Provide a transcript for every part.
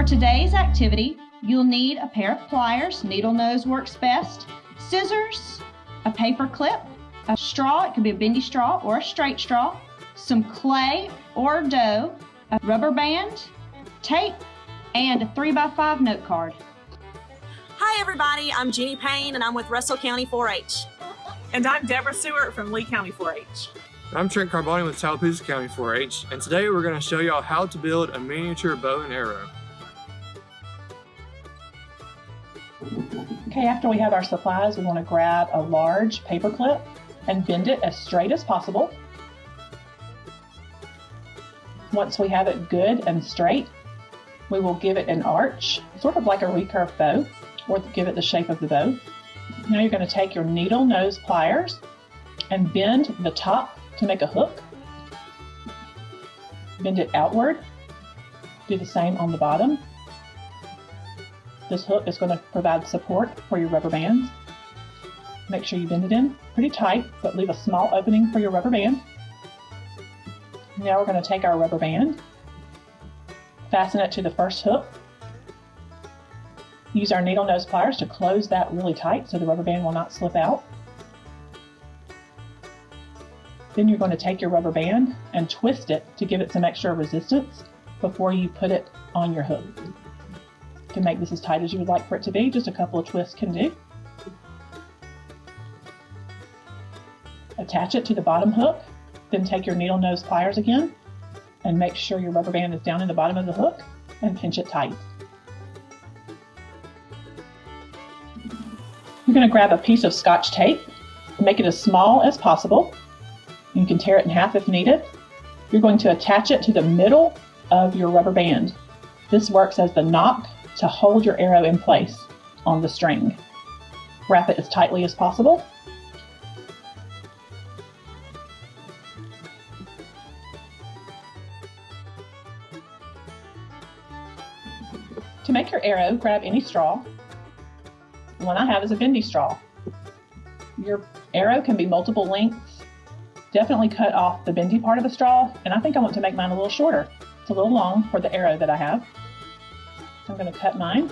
For today's activity, you'll need a pair of pliers, needle nose works best, scissors, a paper clip, a straw, it could be a bendy straw or a straight straw, some clay or dough, a rubber band, tape, and a 3x5 note card. Hi everybody, I'm Jenny Payne and I'm with Russell County 4-H. And I'm Deborah Seward from Lee County 4-H. I'm Trent Carboni with Tallapoosa County 4-H, and today we're going to show y'all how to build a miniature bow and arrow. Okay, after we have our supplies, we want to grab a large paper clip and bend it as straight as possible. Once we have it good and straight, we will give it an arch, sort of like a recurve bow, or give it the shape of the bow. Now you're going to take your needle nose pliers and bend the top to make a hook. Bend it outward. Do the same on the bottom. This hook is going to provide support for your rubber bands. Make sure you bend it in pretty tight, but leave a small opening for your rubber band. Now we're going to take our rubber band, fasten it to the first hook. Use our needle nose pliers to close that really tight so the rubber band will not slip out. Then you're going to take your rubber band and twist it to give it some extra resistance before you put it on your hook. Can make this as tight as you would like for it to be, just a couple of twists can do. Attach it to the bottom hook, then take your needle nose pliers again and make sure your rubber band is down in the bottom of the hook and pinch it tight. You're going to grab a piece of scotch tape, make it as small as possible, you can tear it in half if needed. You're going to attach it to the middle of your rubber band. This works as the nock to hold your arrow in place on the string. Wrap it as tightly as possible. To make your arrow, grab any straw. The one I have is a bendy straw. Your arrow can be multiple lengths definitely cut off the bendy part of the straw, and I think I want to make mine a little shorter. It's a little long for the arrow that I have. I'm going to cut mine.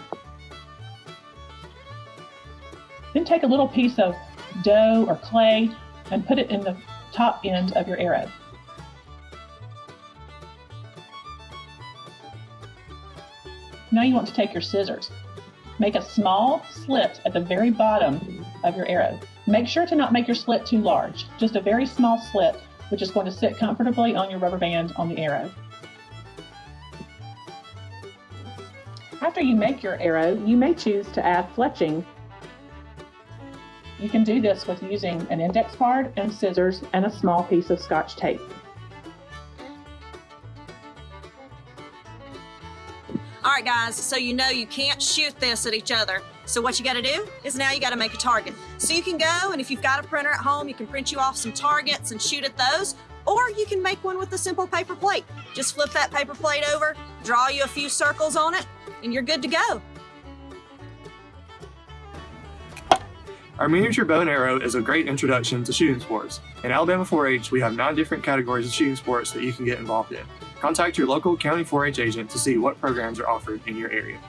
Then take a little piece of dough or clay and put it in the top end of your arrow. Now you want to take your scissors. Make a small slit at the very bottom of your arrow. Make sure to not make your slit too large, just a very small slit, which is going to sit comfortably on your rubber band on the arrow. After you make your arrow, you may choose to add fletching. You can do this with using an index card and scissors and a small piece of scotch tape. All right guys, so you know you can't shoot this at each other. So what you gotta do is now you gotta make a target. So you can go and if you've got a printer at home, you can print you off some targets and shoot at those, or you can make one with a simple paper plate. Just flip that paper plate over, draw you a few circles on it, and you're good to go. Our miniature bow and arrow is a great introduction to shooting sports. In Alabama 4-H, we have nine different categories of shooting sports that you can get involved in. Contact your local County 4-H agent to see what programs are offered in your area.